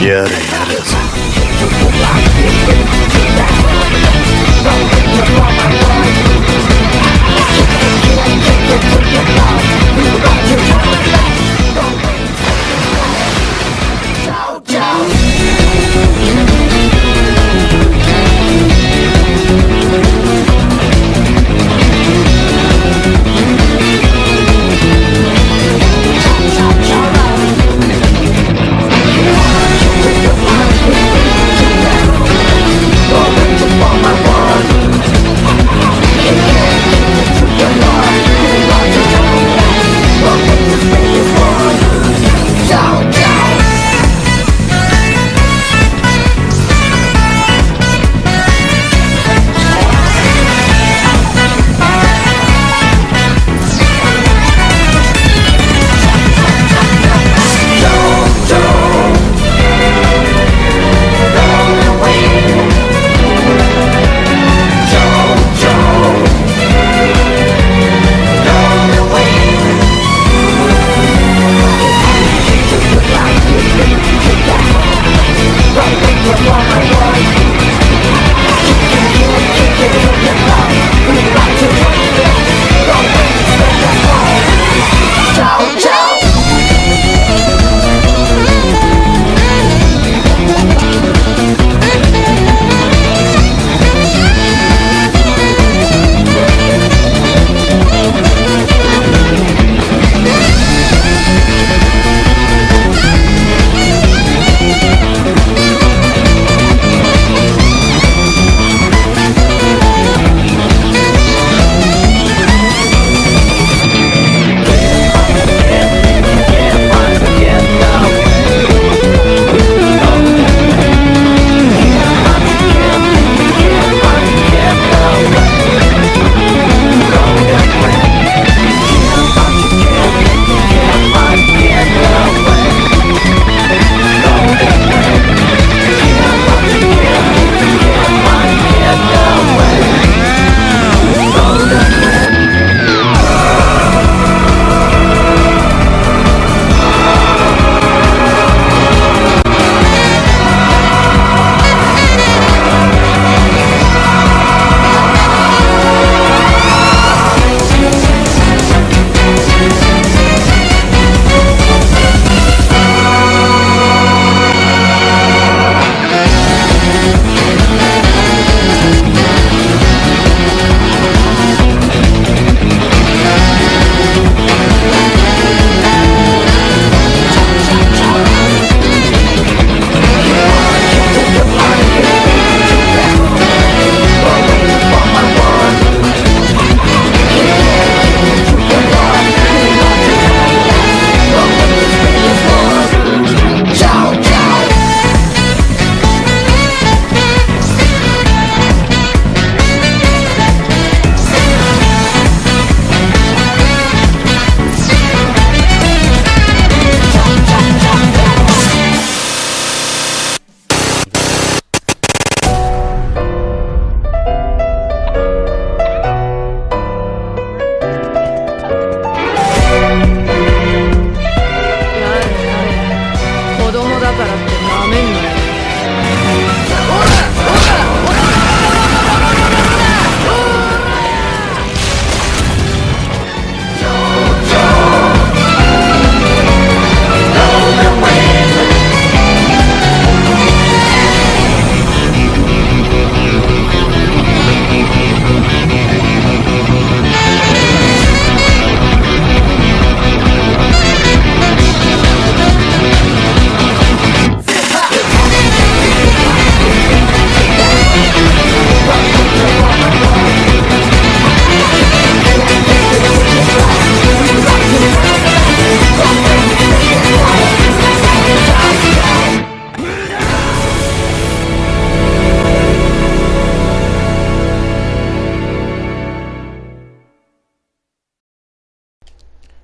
Yeah, it is.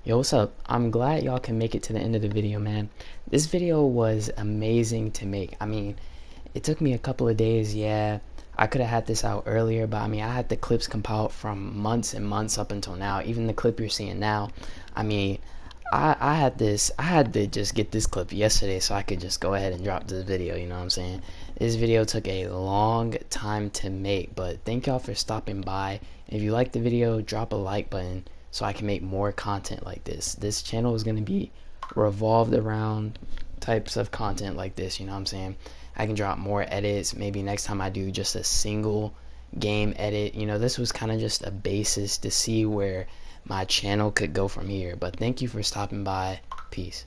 Yo, what's up? I'm glad y'all can make it to the end of the video, man. This video was amazing to make. I mean, it took me a couple of days, yeah. I could have had this out earlier, but I mean, I had the clips compiled from months and months up until now. Even the clip you're seeing now, I mean, I, I had this I had to just get this clip yesterday so I could just go ahead and drop this video you know what I'm saying this video took a long time to make but thank y'all for stopping by if you like the video drop a like button so I can make more content like this this channel is gonna be revolved around types of content like this you know what I'm saying I can drop more edits maybe next time I do just a single game edit you know this was kind of just a basis to see where my channel could go from here. But thank you for stopping by. Peace.